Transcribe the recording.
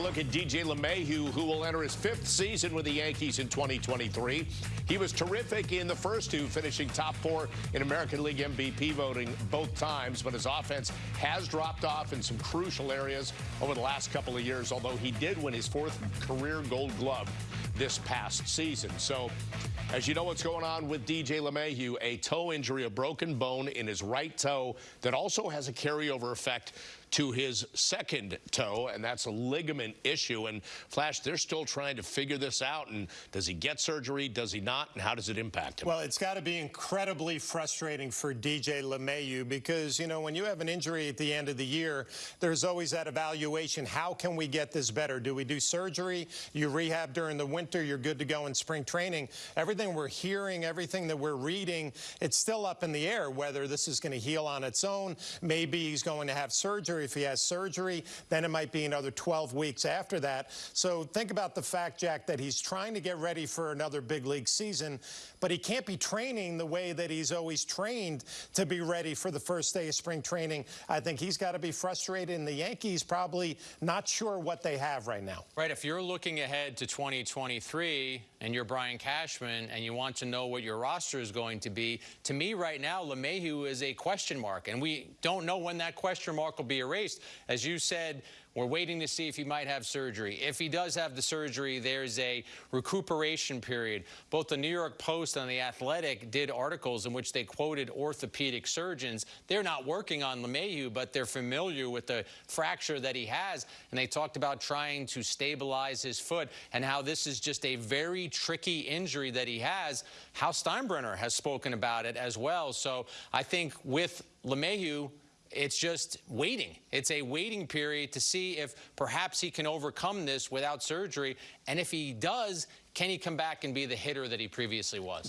look at DJ LeMahieu, who will enter his fifth season with the Yankees in 2023. He was terrific in the first two, finishing top four in American League MVP voting both times, but his offense has dropped off in some crucial areas over the last couple of years, although he did win his fourth career gold glove this past season. So, as you know what's going on with DJ LeMahieu, a toe injury, a broken bone in his right toe that also has a carryover effect to his second toe, and that's a ligament issue. And Flash, they're still trying to figure this out. And does he get surgery? Does he not? And how does it impact him? Well, it's got to be incredibly frustrating for DJ LeMahieu because, you know, when you have an injury at the end of the year, there's always that evaluation. How can we get this better? Do we do surgery? You rehab during the winter, you're good to go in spring training. Everything we're hearing, everything that we're reading, it's still up in the air whether this is going to heal on its own. Maybe he's going to have surgery if he has surgery, then it might be another 12 weeks after that. So think about the fact, Jack, that he's trying to get ready for another big league season, but he can't be training the way that he's always trained to be ready for the first day of spring training. I think he's got to be frustrated, and the Yankees probably not sure what they have right now. Right. If you're looking ahead to 2023 and you're Brian Cashman and you want to know what your roster is going to be, to me right now, LeMahieu is a question mark, and we don't know when that question mark will be erased. As you said, we're waiting to see if he might have surgery. If he does have the surgery, there's a recuperation period. Both the New York Post and The Athletic did articles in which they quoted orthopedic surgeons. They're not working on LeMahieu, but they're familiar with the fracture that he has. And they talked about trying to stabilize his foot and how this is just a very tricky injury that he has. Hal Steinbrenner has spoken about it as well. So I think with LeMahieu, it's just waiting. It's a waiting period to see if perhaps he can overcome this without surgery. And if he does, can he come back and be the hitter that he previously was?